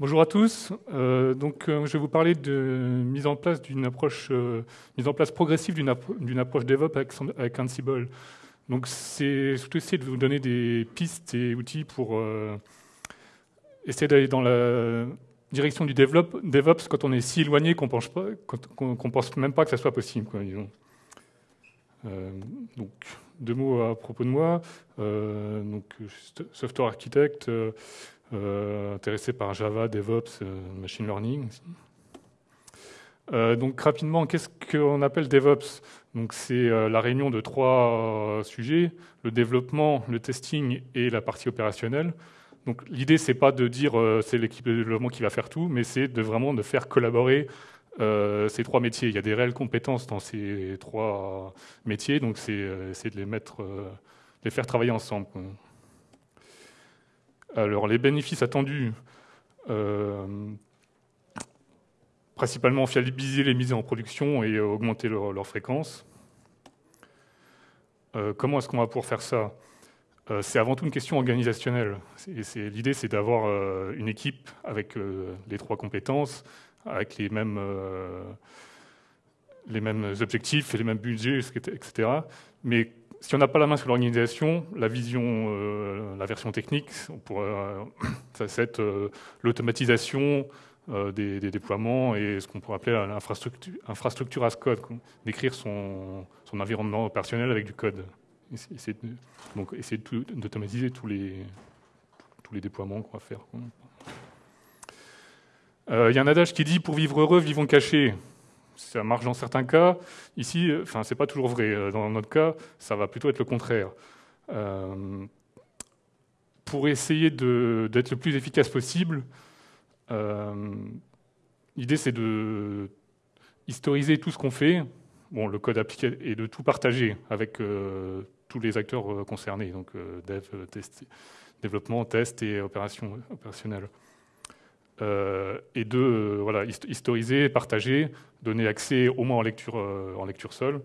Bonjour à tous. Euh, donc, euh, je vais vous parler de mise en place euh, progressive d'une approche DevOps avec, Ansible. Donc, c'est surtout essayer de vous donner des pistes et outils pour essayer d'aller dans la direction du DevOps quand on est si éloigné qu'on pense pense même pas que ça soit possible. donc, deux mots à propos de moi. donc, software architecte. Euh, intéressé par Java, DevOps, euh, Machine Learning. Euh, donc rapidement, qu'est-ce qu'on appelle DevOps? C'est la réunion de trois sujets le développement, le testing et la partie opérationnelle. Donc l'idée c'est pas de dire c'est l'équipe de développement qui va faire tout, mais c'est de vraiment de faire collaborer ces trois métiers. Il y a des réelles compétences dans ces trois métiers, donc c'est de les de les faire travailler ensemble. Alors, les bénéfices attendus, euh, principalement fiabiliser les mises en production et augmenter leur, fréquence. Euh, comment est-ce qu'on va pouvoir faire ça? Euh, C'est avant tout une question organisationnelle. L'idée, c'est d'avoir une équipe avec les trois compétences, avec les mêmes, les mêmes objectifs et les mêmes budgets, etc. Mais si on n'a pas la main sur l'organisation, la vision, euh, la version technique, on euh, ça c'est euh, l'automatisation des, déploiements et ce qu'on pourrait appeler l'infrastructure infrastructure as code, d'écrire son, environnement opérationnel avec du code. Donc essayer d'automatiser tous les, tous les déploiements qu'on va faire. Il y a un adage qui dit pour vivre heureux, vivons cachés ça marche dans certains cas. Ici, euh, enfin, c'est pas toujours vrai. Euh, dans notre cas, ça va plutôt être le contraire. Euh, pour essayer d'être le plus efficace possible, l'idée c'est de historiser tout ce qu'on fait, bon, le code appliqué, et de tout partager avec tous les acteurs concernés, donc dev, test, développement, test et opération opérationnelle. Euh, et de euh, voilà, historiser, partager, donner accès au moins en lecture, euh, en lecture seule.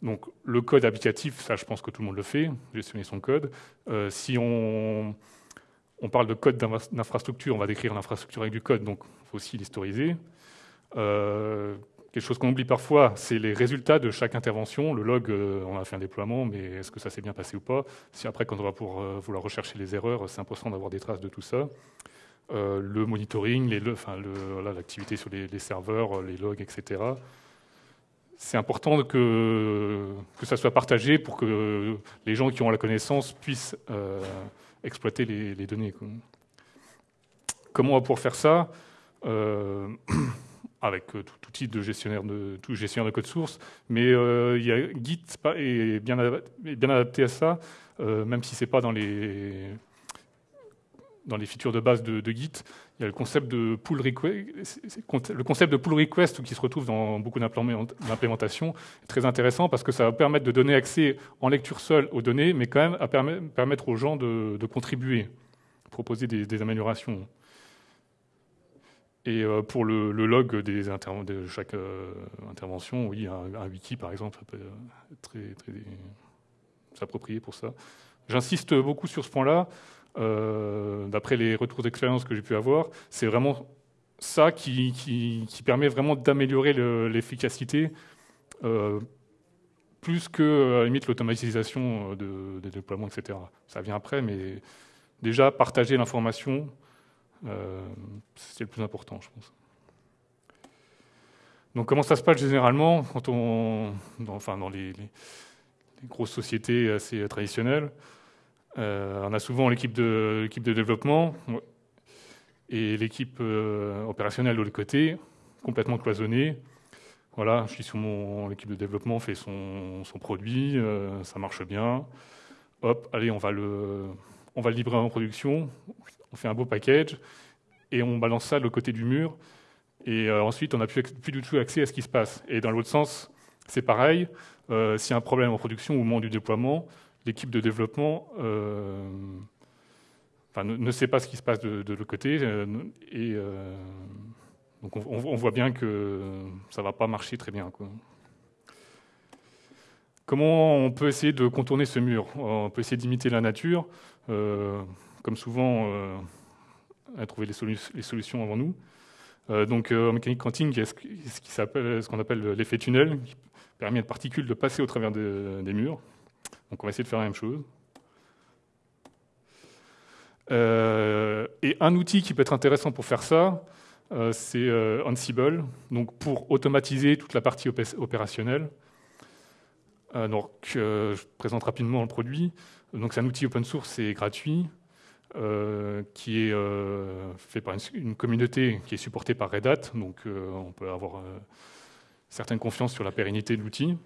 Donc le code applicatif, ça je pense que tout le monde le fait, gestionner son code. si on, on, parle de code d'infrastructure, on va décrire l'infrastructure avec du code, donc il faut aussi l'historiser. quelque chose qu'on oublie parfois, c'est les résultats de chaque intervention. Le log, on a fait un déploiement, mais est-ce que ça s'est bien passé ou pas? Si après, quand on va pour vouloir rechercher les erreurs, c'est important d'avoir des traces de tout ça. Euh, le monitoring, l'activité sur les, serveurs, les logs, etc. C'est important que, ça soit partagé pour que les gens qui ont la connaissance puissent euh, exploiter les, données. Comment on va pouvoir faire ça euh, avec tout, type de gestionnaire de, gestionnaire de code source, mais Git est bien, adapté à ça, même si c'est pas dans les dans les features de base de, Git, il y a le concept de pull request, le qui se retrouve dans beaucoup d'implémentations, très intéressant parce que ça va permettre de donner accès en lecture seule aux données, mais quand même à permettre aux gens de, contribuer, proposer des, améliorations. Et euh, pour le, log des de chaque euh, intervention, oui, un, wiki par exemple, peut très, très s'approprier pour ça. J'insiste beaucoup sur ce point-là. Euh, d'après les retours d'expérience que j'ai pu avoir, c'est vraiment ça qui, permet vraiment d'améliorer l'efficacité, euh, plus que à la limite l'automatisation de, des déploiements, etc. Ça vient après, mais déjà partager l'information, euh, c'est le plus important, je pense. Donc comment ça se passe généralement quand on, enfin dans les grosses sociétés assez traditionnelles? euh, on a souvent l'équipe de, développement et l'équipe euh, opérationnelle de l'autre côté, complètement cloisonnée. Voilà, je suis sur mon l'équipe de développement fait son, produit, euh, ça marche bien. Hop, allez, on va le on va le livrer en production. On fait un beau package et on balance ça de l'autre côté du mur. Et ensuite, on n'a plus, plus, du tout accès à ce qui se passe. Et dans l'autre sens, c'est pareil. S'il y a un problème en production au moment du déploiement, l'équipe de développement euh, ne, sait pas ce qui se passe de, l'autre côté. Euh, et euh, donc on, voit bien que ça ne va pas marcher très bien. Comment on peut essayer de contourner ce mur? On peut essayer d'imiter la nature. comme souvent, a trouvé les, les solutions avant nous. donc en mécanique quantique, il y a ce qu'on appelle l'effet tunnel, qui permet à une particule de passer au travers des murs. Donc on va essayer de faire la même chose. et un outil qui peut être intéressant pour faire ça, c'est Ansible, donc pour automatiser toute la partie opérationnelle. donc, je présente rapidement le produit. C'est un outil open source et gratuit. Euh, qui est euh, fait par une, communauté qui est supportée par Red Hat, donc euh, on peut avoir certaine confiance sur la pérennité de l'outil.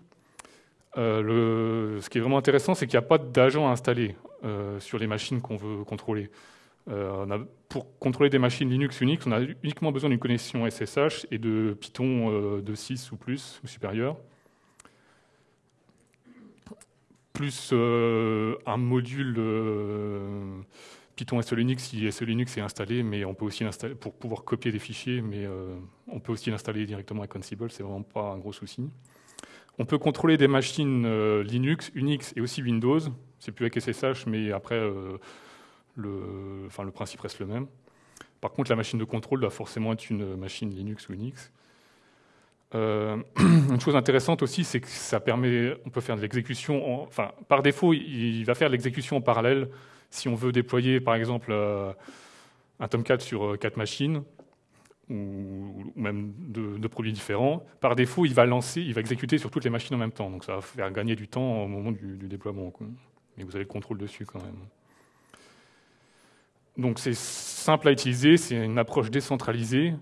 Ce qui est vraiment intéressant, c'est qu'il n'y a pas d'agent à installer sur les machines qu'on veut contrôler. pour contrôler des machines Linux Unix, on a uniquement besoin d'une connexion SSH et de Python de 6 ou plus ou supérieur plus un module Python SE si SE Linux est installé, mais on peut aussi pour pouvoir copier des fichiers, mais euh, on peut aussi l'installer directement avec Ansible, c'est vraiment pas un gros souci. On peut contrôler des machines euh, Linux, Unix et aussi Windows. C'est plus avec SSH, mais après, euh, le, principe reste le même. Par contre, la machine de contrôle doit forcément être une machine Linux ou Unix. une chose intéressante aussi, c'est que ça permet, on peut faire de l'exécution, enfin, par défaut, il va faire de l'exécution en parallèle si on veut déployer, par exemple, euh, un Tomcat sur euh, quatre machines, ou, même deux, produits différents, par défaut, il va lancer, il va exécuter sur toutes les machines en même temps. Donc ça va faire gagner du temps au moment du, déploiement. Mais vous avez le contrôle dessus quand même. Donc c'est simple à utiliser, c'est une approche décentralisée.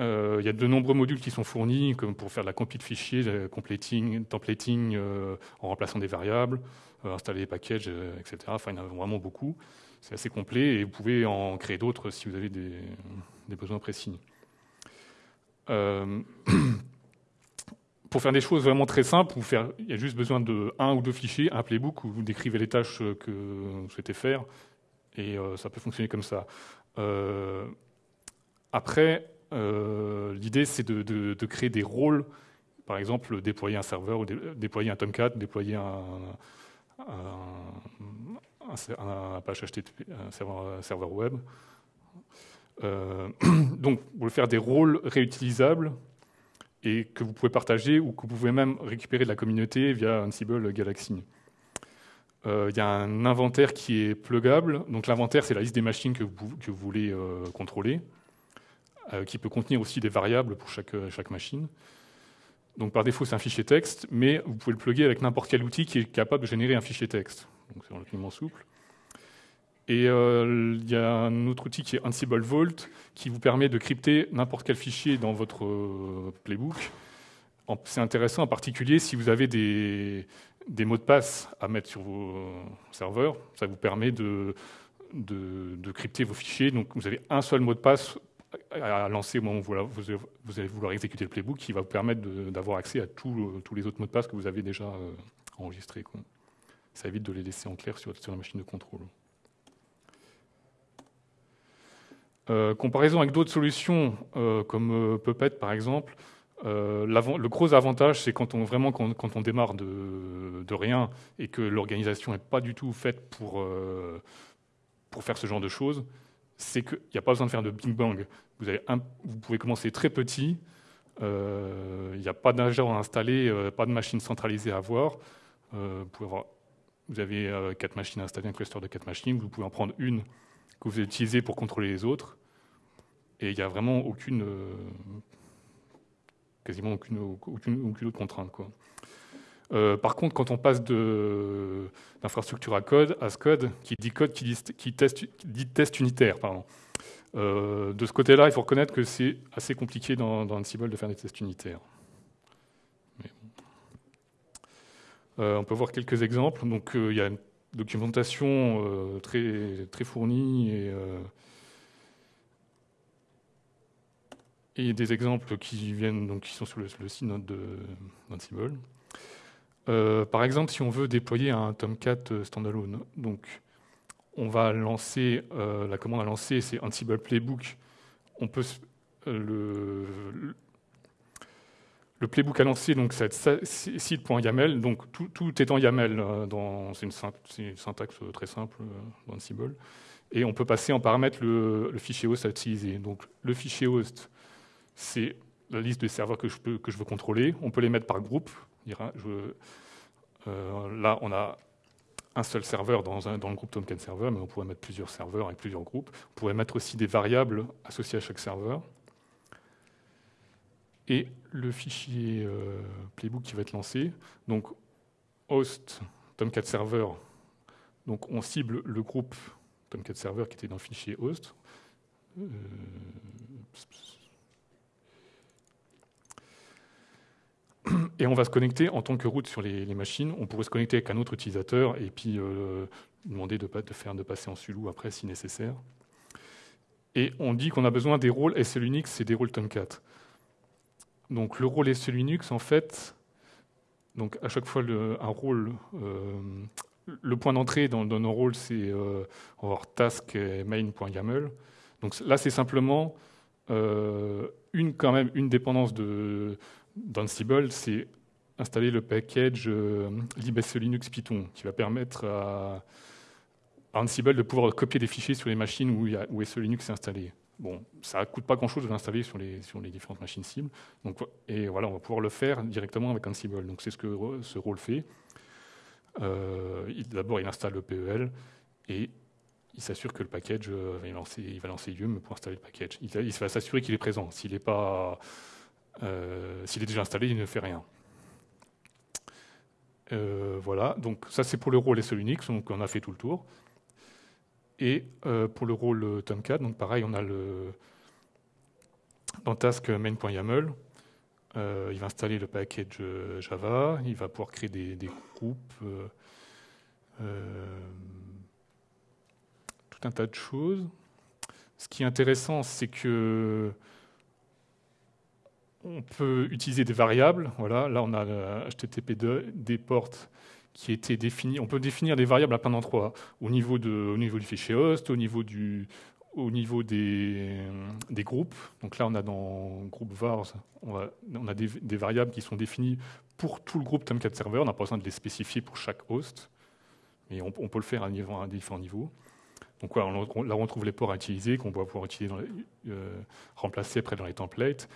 Euh, il y a de nombreux modules qui sont fournis, comme pour faire de la compil de fichiers, completing, templating en remplaçant des variables. Euh, installer des packages, euh, etc. Enfin, il y en a vraiment beaucoup. C'est assez complet et vous pouvez en créer d'autres si vous avez des, besoins précis. Euh, pour faire des choses vraiment très simples, il y a juste besoin de un ou deux fichiers, un playbook où vous décrivez les tâches que vous souhaitez faire, et ça peut fonctionner comme ça. après, l'idée c'est de, créer des rôles, par exemple déployer un serveur, ou déployer un Tomcat, déployer un, serveur, web. Euh, donc, vous pouvez faire des rôles réutilisables et que vous pouvez partager ou que vous pouvez même récupérer de la communauté via Ansible Galaxy. Euh, il y a un inventaire qui est plugable. Donc l'inventaire, c'est la liste des machines que vous, voulez euh, contrôler, qui peut contenir aussi des variables pour chaque, chaque machine. Donc par défaut, c'est un fichier texte, mais vous pouvez le plugger avec n'importe quel outil qui est capable de générer un fichier texte. Donc c'est relativement souple. Et euh, il y a un autre outil qui est Ansible Vault, qui vous permet de crypter n'importe quel fichier dans votre euh, playbook. C'est intéressant en particulier si vous avez des, mots de passe à mettre sur vos serveurs. Ça vous permet de, de crypter vos fichiers. Donc vous avez un seul mot de passe à lancer au moment où vous, allez vouloir exécuter le playbook qui va vous permettre d'avoir accès à tous les autres mots de passe que vous avez déjà euh, enregistrés. Ça évite de les laisser en clair sur, la machine de contrôle. Euh, comparaison avec d'autres solutions euh, comme Puppet par exemple, le gros avantage c'est quand on vraiment quand, on démarre de, de rien et que l'organisation n'est pas du tout faite pour, pour faire ce genre de choses, c'est qu'il n'y a pas besoin de faire de Big Bang. Vous, pouvez commencer très petit, euh, il n'y a pas d'agent à installer, euh, pas de machine centralisée à avoir. Euh, vous, avez quatre machines à installer, un cluster de quatre machines, vous pouvez en prendre une que vous utilisez pour contrôler les autres. Et il n'y a vraiment aucune, quasiment aucune, aucune, aucune autre contrainte. Quoi. Euh, par contre, quand on passe d'infrastructure à code, à code, qui dit code qui dit, test, dit test, unitaire. Euh, de ce côté-là, il faut reconnaître que c'est assez compliqué dans, dans, Ansible de faire des tests unitaires. Euh, on peut voir quelques exemples. Donc, il y a une documentation très, très fournie et, des exemples qui viennent, donc, qui sont sur le, le site d'Ansible. Euh, par exemple, si on veut déployer un Tomcat euh, standalone, donc on va lancer euh, la commande à lancer, c'est Ansible Playbook. On peut le, playbook à lancer, donc c'est site.yaml, donc tout, est en YAML. c'est une, syntaxe très simple dans Ansible. Et on peut passer en paramètre le, fichier host à utiliser. Donc le fichier host, c'est la liste de serveurs que je veux contrôler. On peut les mettre par groupe. Euh, là, on a un seul serveur dans, le groupe Tomcat Server, mais on pourrait mettre plusieurs serveurs avec plusieurs groupes. On pourrait mettre aussi des variables associées à chaque serveur. Et le fichier euh, playbook qui va être lancé, donc host Tomcat Server, donc on cible le groupe Tomcat Server qui était dans le fichier host. Euh, et on va se connecter en tant que route sur les, machines. On pourrait se connecter avec un autre utilisateur et puis euh, demander de, de, faire, de passer en sulou après si nécessaire. Et on dit qu'on a besoin des rôles SE Linux et des rôles Tomcat. Donc le rôle SE Linux, en fait, donc à chaque fois un rôle, euh, le point d'entrée dans, nos rôles, c'est euh, task main.yaml. Donc là, c'est simplement une quand même une dépendance de d'Ansible, c'est installer le package euh, libSE Linux Python, qui va permettre à, Ansible de pouvoir copier des fichiers sur les machines où, il SE Linux est installé. Bon, ça ne coûte pas grand-chose de l'installer sur les, différentes machines cibles. Donc, et voilà, on va pouvoir le faire directement avec Ansible. Donc c'est ce que ce rôle fait. Euh, d'abord, il installe le PEL et il s'assure que le package euh, va lancer, il va lancer Yum pour installer le package. Il, va s'assurer qu'il est présent. S'il est pas, euh, s'il est déjà installé, il ne fait rien. voilà. Donc ça, c'est pour le rôle SE Linux. Donc on a fait tout le tour. Et pour le rôle Tomcat, donc pareil, on a le dans task main.yaml, euh, il va installer le package euh, Java, il va pouvoir créer des, groupes, euh, tout un tas de choses. Ce qui est intéressant, c'est que on peut utiliser des variables. Voilà, là on a HTTP des portes qui étaient définies. On peut définir des variables à plein d'endroits, au niveau de, au niveau du fichier host, au niveau au niveau des, des, groupes, donc là on a dans groupe vars, on a, des, variables qui sont définies pour tout le groupe Tomcat Server, on n'a pas besoin de les spécifier pour chaque host, mais on, peut le faire à, différents niveaux. Donc là on trouve les ports à utiliser, qu'on va pouvoir utiliser euh, remplacer après dans les templates,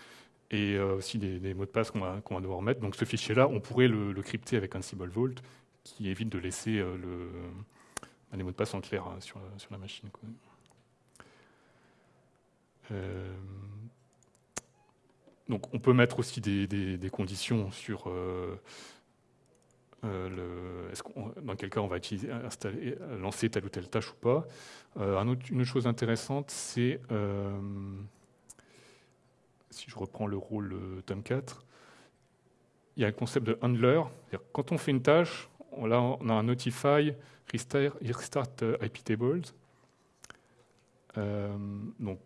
et euh, aussi des, mots de passe qu'on va, va, devoir mettre. Donc ce fichier-là, on pourrait le, crypter avec un symbol vault, qui évite de laisser euh, le, les mots de passe en clair hein, sur, sur la machine. Euh, donc on peut mettre aussi des, conditions sur euh, euh, dans quel cas on va installer, lancer telle ou telle tâche ou pas. Une autre chose intéressante, c'est si je reprends le rôle Tomcat, il y a le concept de handler. Quand on fait une tâche, on, là, on a un notify restart, restart IP tables. donc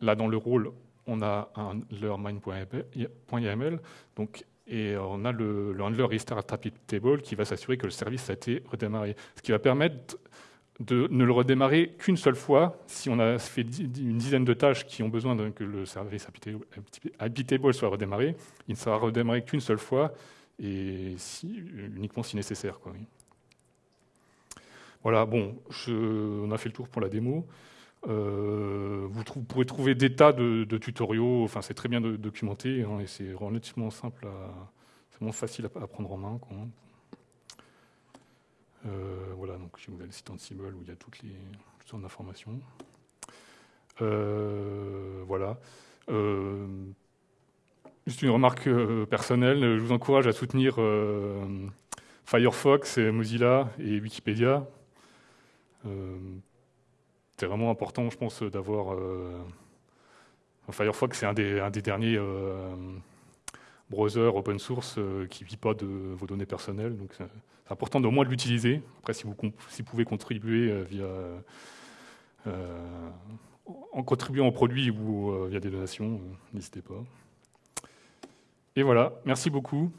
Là, dans le rôle, on a un handler main.yaml, et on a le, handler restart table qui va s'assurer que le service a été redémarré. Ce qui va permettre de ne le redémarrer qu'une seule fois. Si on a fait une dizaine de tâches qui ont besoin que le service table soit redémarré, il ne sera redémarré qu'une seule fois et uniquement si nécessaire. Voilà, bon, on a fait le tour pour la démo. Euh, vous, pourrez trouver des tas de, tutoriaux, enfin, c'est très bien documenté hein, et c'est relativement simple, c'est vraiment facile à, prendre en main. Euh, voilà, donc j'ai ouvert le site Ansible où il y a toutes les sortes d'informations. Euh, voilà. juste une remarque personnelle, je vous encourage à soutenir Firefox, Mozilla et Wikipédia c'est vraiment important, je pense, d'avoir. Euh, Firefox, c'est un des, un des derniers euh, browsers open source euh, qui ne vit pas de vos données personnelles. Donc, c'est important d'au moins de l'utiliser. Après, si vous, pouvez contribuer via. en contribuant au produit ou via des donations, n'hésitez pas. Et voilà, merci beaucoup.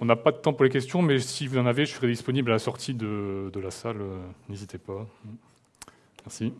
On n'a pas de temps pour les questions, mais si vous en avez, je serai disponible à la sortie de, de la salle. Euh, n'hésitez pas. Merci.